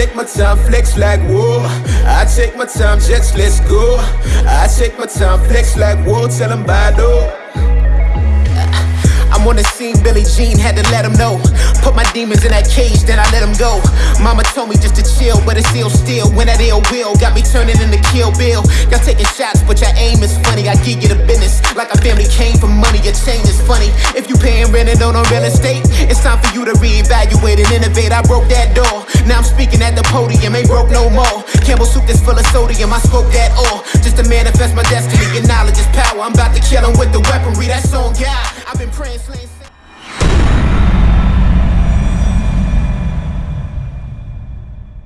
take my time, flex like whoa. I take my time, jets, let's go. I take my time, flex like whoa. Tell them bye, though. I'm on the scene, Billie Jean had to let him know. Put my demons in that cage, then I let him go. Mama told me just to chill, but it's ill still. When that ill will got me turning into Kill Bill. Y'all taking shots, but your aim is funny. I give you the business like a family came for money. Your change is funny. If you paying rent and don't real estate, it's time for you to reevaluate and innovate. I broke that door. Now I'm speaking at the podium, ain't broke no more. Campbell soup that's full of sodium, I spoke that all. Just to manifest my destiny. Your knowledge is power. I'm about to kill him with the weaponry. That's on God.